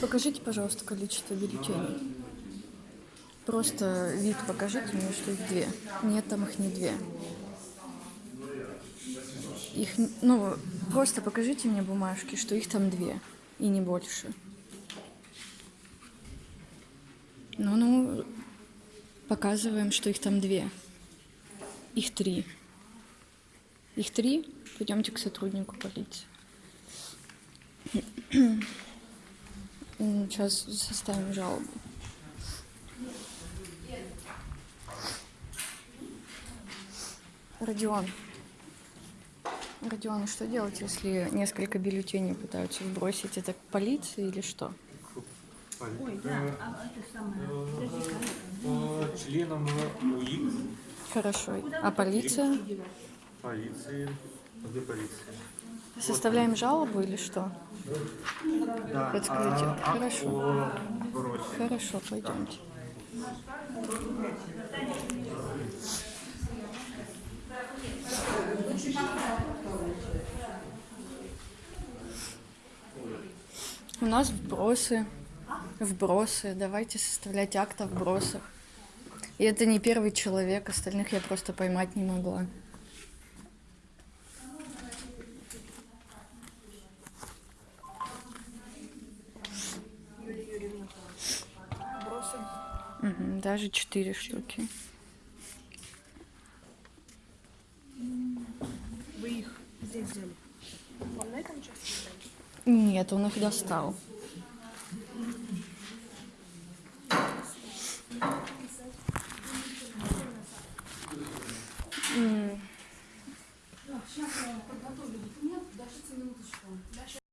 Покажите, пожалуйста, количество бюллетеней. Просто вид покажите мне, что их две. Нет, там их не две. Их, ну, просто покажите мне бумажки, что их там две. И не больше. Ну, ну, показываем, что их там две. Их три. Их три? Пойдемте к сотруднику полиции. Сейчас составим жалобу. Родион. Родион, что делать, если несколько бюллетеней пытаются сбросить? Это к полиции или что? Ой, да, а это самое, членам УИК, Хорошо. А полиция? полиции, где полиция? Составляем жалобу или что? Да, Подскажите. а, Хорошо. сбросе. Хорошо, пойдемте. У нас вбросы. Вбросы. Давайте составлять акт о вбросах. И это не первый человек, остальных я просто поймать не могла. Угу, даже четыре штуки. Вы их здесь взяли? Вам на этом участке Нет, он их достал. Mm.